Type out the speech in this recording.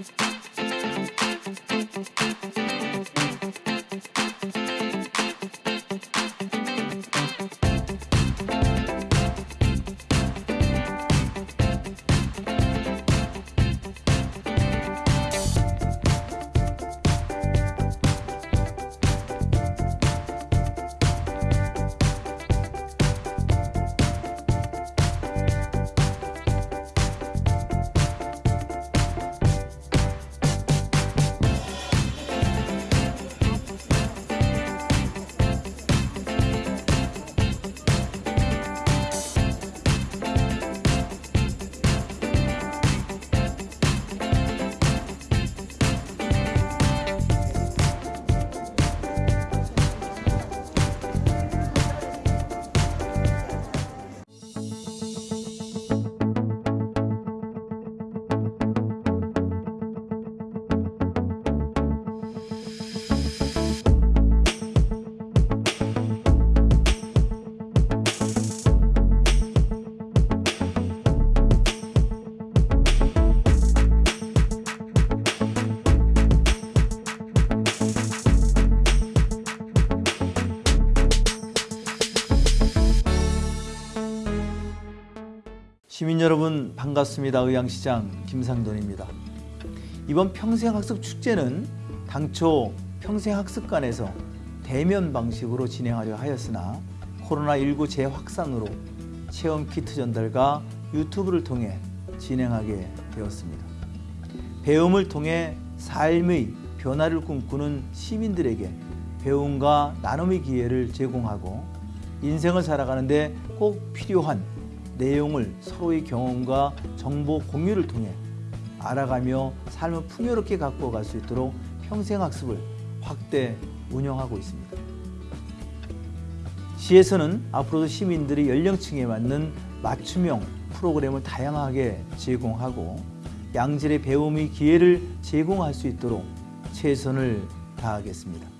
Thank you. 시민 여러분 반갑습니다. 의왕시장 김상돈입니다. 이번 평생학습 축제는 당초 평생학습관에서 대면 방식으로 진행하려 하였으나 코로나19 재확산으로 체험 키트 전달과 유튜브를 통해 진행하게 되었습니다. 배움을 통해 삶의 변화를 꿈꾸는 시민들에게 배움과 나눔의 기회를 제공하고 인생을 살아가는 데 꼭 필요한 내용을 서로의 경험과 정보 공유를 통해 알아가며 삶을 풍요롭게 갖고 갈 수 있도록 평생학습을 확대 운영하고 있습니다. 시에서는 앞으로도 시민들이 연령층에 맞는 맞춤형 프로그램을 다양하게 제공하고 양질의 배움의 기회를 제공할 수 있도록 최선을 다하겠습니다.